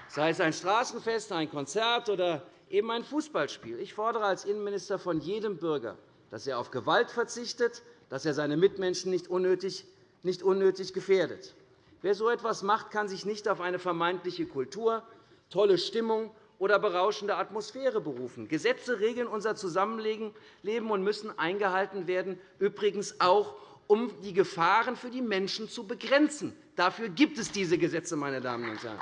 Sei es ein Straßenfest, ein Konzert oder eben ein Fußballspiel. Ich fordere als Innenminister von jedem Bürger, dass er auf Gewalt verzichtet, dass er seine Mitmenschen nicht unnötig, nicht unnötig gefährdet. Wer so etwas macht, kann sich nicht auf eine vermeintliche Kultur, tolle Stimmung oder berauschende Atmosphäre berufen. Gesetze regeln unser Zusammenleben und müssen eingehalten werden, übrigens auch, um die Gefahren für die Menschen zu begrenzen. Dafür gibt es diese Gesetze, meine Damen und Herren.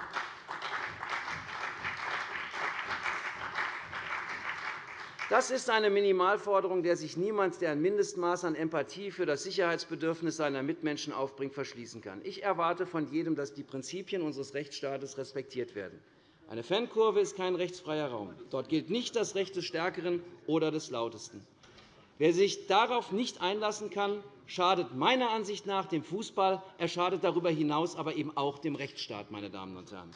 Das ist eine Minimalforderung, der sich niemand, der ein Mindestmaß an Empathie für das Sicherheitsbedürfnis seiner Mitmenschen aufbringt, verschließen kann. Ich erwarte von jedem, dass die Prinzipien unseres Rechtsstaates respektiert werden. Eine Fankurve ist kein rechtsfreier Raum. Dort gilt nicht das Recht des Stärkeren oder des Lautesten. Wer sich darauf nicht einlassen kann, schadet meiner Ansicht nach dem Fußball. Er schadet darüber hinaus aber eben auch dem Rechtsstaat. Meine Damen und Herren.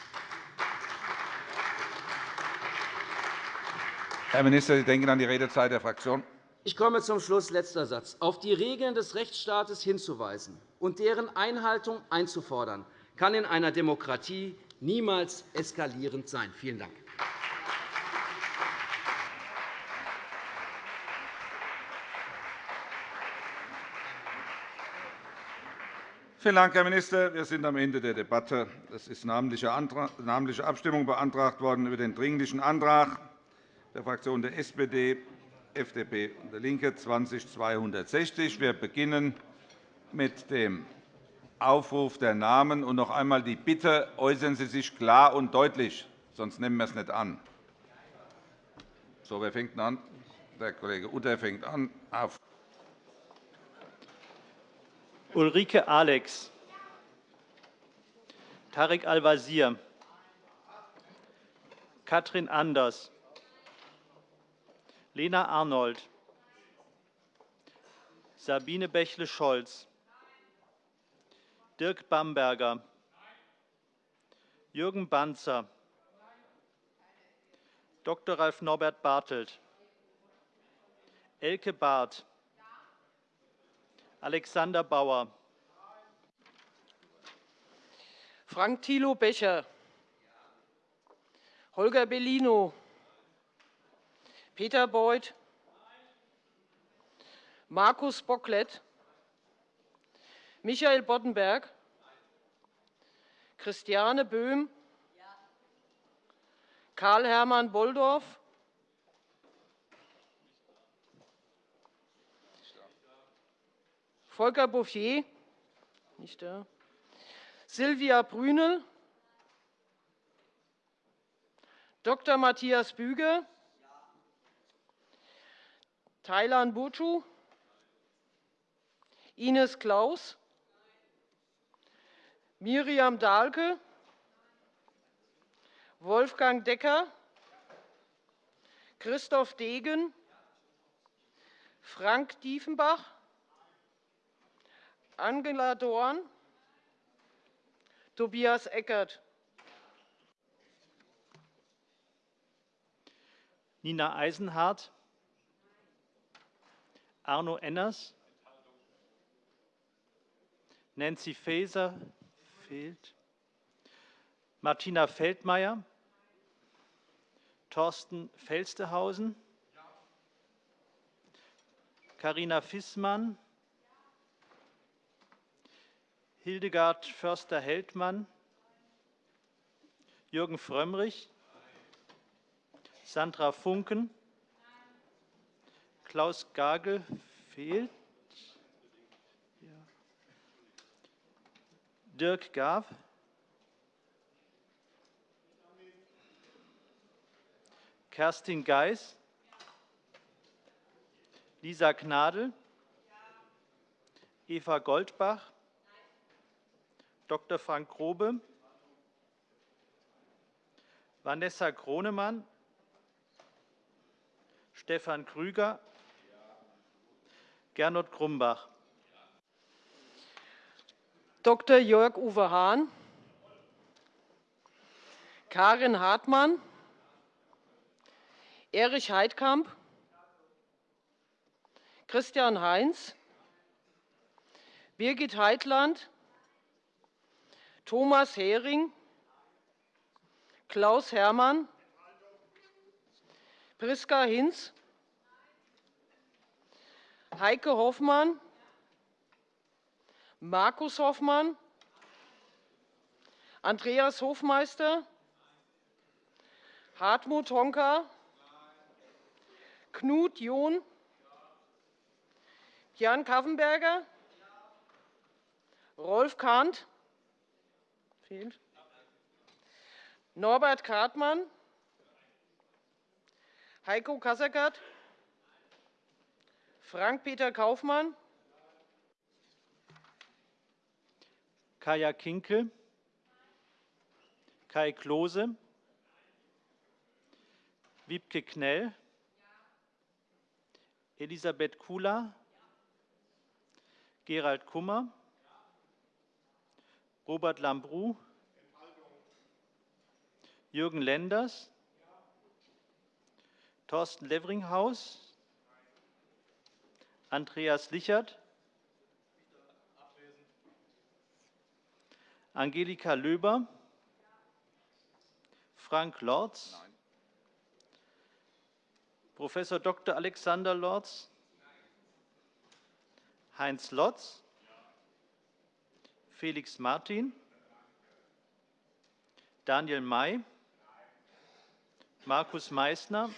Herr Minister, Sie denken an die Redezeit der Fraktion. Ich komme zum Schluss. Letzter Satz. Auf die Regeln des Rechtsstaates hinzuweisen und deren Einhaltung einzufordern, kann in einer Demokratie niemals eskalierend sein. Vielen Dank. Vielen Dank, Herr Minister. Wir sind am Ende der Debatte. Es ist namentliche Abstimmung beantragt worden über den Dringlichen Antrag der Fraktionen der SPD, FDP und der LINKE 20260. Wir beginnen mit dem Aufruf der Namen und noch einmal die Bitte, äußern Sie sich klar und deutlich, sonst nehmen wir es nicht an. So, wer fängt an? Der Kollege Utter fängt an. Auf. Ulrike Alex, Tarek Al-Wazir, Katrin Anders, Lena Arnold, Sabine Bächle-Scholz, Dirk Bamberger, Jürgen Banzer, Dr. Ralf Norbert Bartelt, Elke Barth, Alexander Bauer, Frank Thilo Becher, Holger Bellino, Peter Beuth, Markus Bocklet, Michael Boddenberg, Christiane Böhm, Karl-Hermann Bolldorf, Volker Bouffier, nicht da, Silvia Brünel, Dr. Matthias Büge, Thailand Buchu, Ines Klaus, Miriam Dahlke, Wolfgang Decker, Christoph Degen, Frank Diefenbach, Angela Dorn, Tobias Eckert. Nina Eisenhardt, Arno Enners, Nancy Faeser. Fehlt, Martina Feldmayer, Thorsten Felstehausen, Carina Fissmann, Hildegard Förster-Heldmann, Jürgen Frömmrich, Sandra Funken, Klaus Gagel fehlt, Dirk Gaw, Kerstin Geis, Lisa Gnadl, Eva Goldbach, Dr. Frank Grobe, Vanessa Kronemann, Stefan Krüger, Gernot Grumbach. Dr. Jörg-Uwe Hahn, Karin Hartmann, Erich Heidkamp, Christian Heinz, Birgit Heitland, Thomas Hering, Klaus Hermann, Priska Hinz, Heike Hoffmann, Markus Hoffmann, Andreas Hofmeister, Hartmut Honka, Knut John, Jan Kaffenberger, Rolf Kahnt, Norbert Kartmann, Heiko Kasseckert, Frank-Peter Kaufmann, Kaya Kinkel, Kai Klose, Wiebke Knell, Elisabeth Kula, Gerald Kummer, Robert Lambrou, Jürgen Lenders, Thorsten Levringhaus, Andreas Lichert, Angelika Löber, Frank Lorz, Prof. Dr. Alexander Lorz, Heinz Lotz, Felix Martin, Daniel May, Markus Meissner,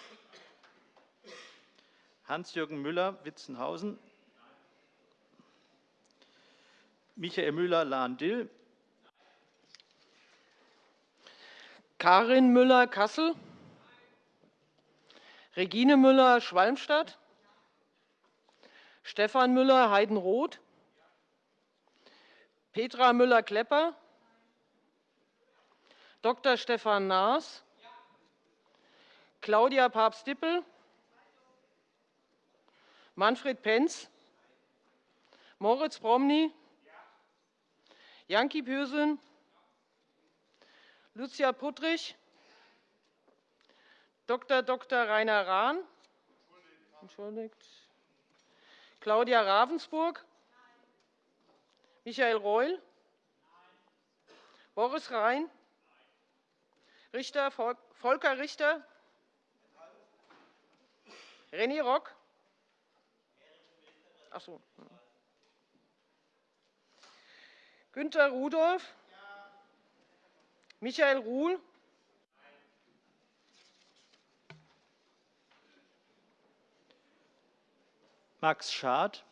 Hans-Jürgen Müller, Witzenhausen, Michael Müller-Lahn-Dill, Karin Müller-Kassel, Regine Müller-Schwalmstadt, Stefan Müller-Heidenroth, Petra Müller-Klepper, Dr. Stefan Naas, Claudia Papst-Dippel, Manfred Penz, Moritz Promny, Janki Pürsün, Lucia Puttrich, Dr. Dr. Rainer Rahn, entschuldigt, Claudia Ravensburg, Michael Reul, Boris Rhein, Richter, Volker Richter, René Rock, Ach so. Günter Rudolph, Michael Ruhl, Max Schad,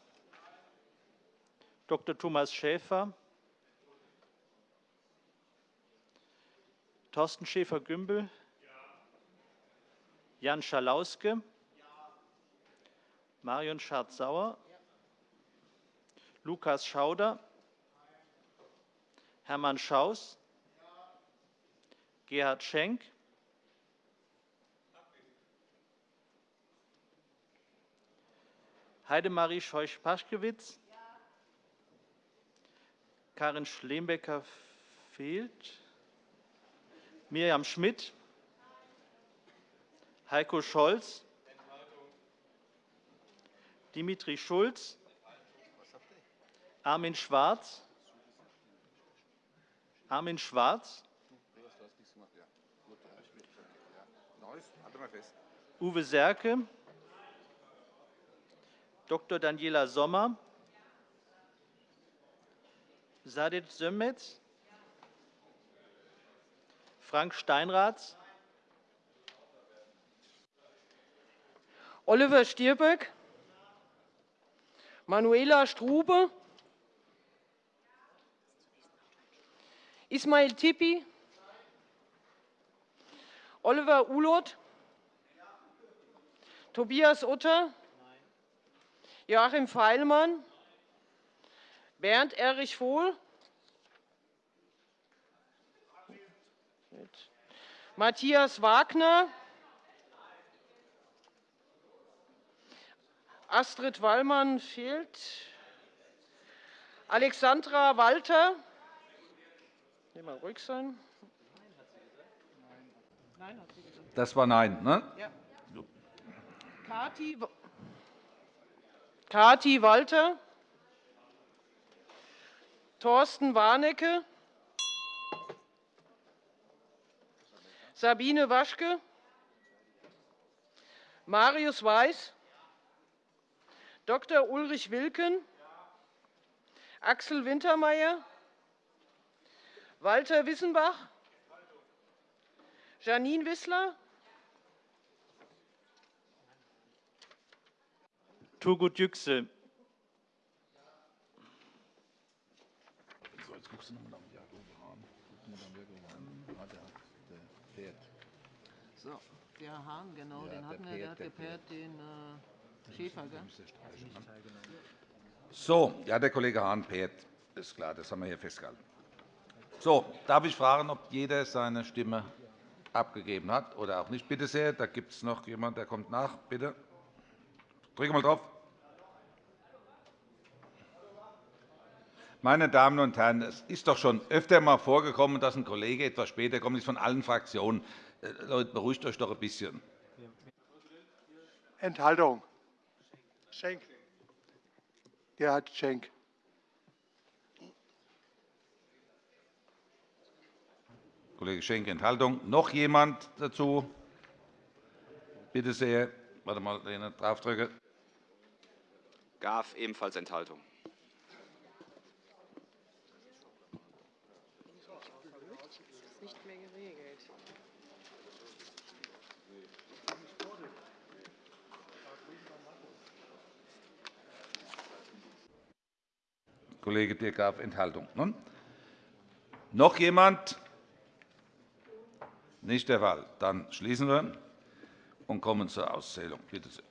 Dr. Thomas Schäfer, Thorsten Schäfer-Gümbel, Jan Schalauske, Marion Schardt-Sauer, Lukas Schauder, Hermann Schaus, Gerhard Schenk, Heidemarie Scheuch-Paschkewitz, Karin Schlembecker fehlt, Miriam Schmidt, Heiko Scholz, Dimitri Schulz, Armin Schwarz, Armin Schwarz, Uwe Serke, Dr. Daniela Sommer, Sadit Sömmetz, Frank Steinrath, Oliver Stirböck, Manuela Strube, Ismail Tippi, Oliver Uloth, Tobias Utter, Joachim Feilmann, Bernd Erich Vohl, Matthias Wagner, Astrid Wallmann fehlt, Alexandra Walter, mal ruhig sein. Nein, hat sie gesagt. Das war Nein. Ne? Ja. Kati, Kati Walter, Thorsten Warnecke, Sabine Waschke, Marius Weiß, Dr. Ulrich Wilken, Axel Wintermeyer, Walter Wissenbach, Janine Wissler, Turgut Yüksel. So, der Hahn, genau, ja, den hatten wir, der hat gepaart den äh, Schäfer. Gell? So, ja, der Kollege Hahn pärt, ist klar, das haben wir hier festgehalten. So, darf ich fragen, ob jeder seine Stimme abgegeben hat oder auch nicht? Bitte sehr, da gibt es noch jemanden, der kommt nach. Bitte. Drücke mal drauf. Meine Damen und Herren, es ist doch schon öfter einmal vorgekommen, dass ein Kollege etwas später kommt, ist von allen Fraktionen. Äh, Leute, beruhigt euch doch ein bisschen. Enthaltung. Schenk. Gerhard Schenk. Kollege Schenk, Enthaltung. Noch jemand dazu? Bitte sehr. Warte mal, wenn ich draufdrücke. Graf, ebenfalls Enthaltung. Kollege Dirk Graf, Enthaltung. Nun, noch jemand? Nicht der Fall. Dann schließen wir und kommen zur Auszählung. Bitte sehr.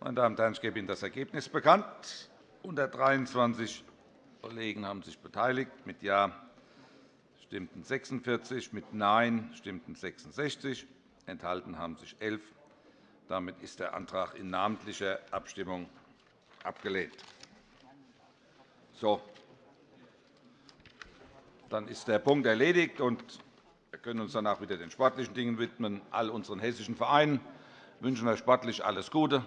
Meine Damen und Herren, ich gebe Ihnen das Ergebnis bekannt. 123 Kollegen haben sich beteiligt. Mit Ja stimmten 46, mit Nein stimmten 66. Enthalten haben sich 11. Damit ist der Antrag in namentlicher Abstimmung abgelehnt. So. Dann ist der Punkt erledigt, und wir können uns danach wieder den sportlichen Dingen widmen. All unseren hessischen Vereinen wünschen euch sportlich alles Gute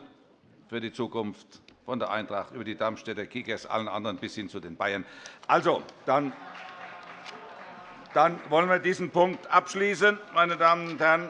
für die Zukunft, von der Eintracht über die Darmstädter Kickers, allen anderen bis hin zu den Bayern. Also, dann dann wollen wir diesen Punkt abschließen, meine Damen und Herren.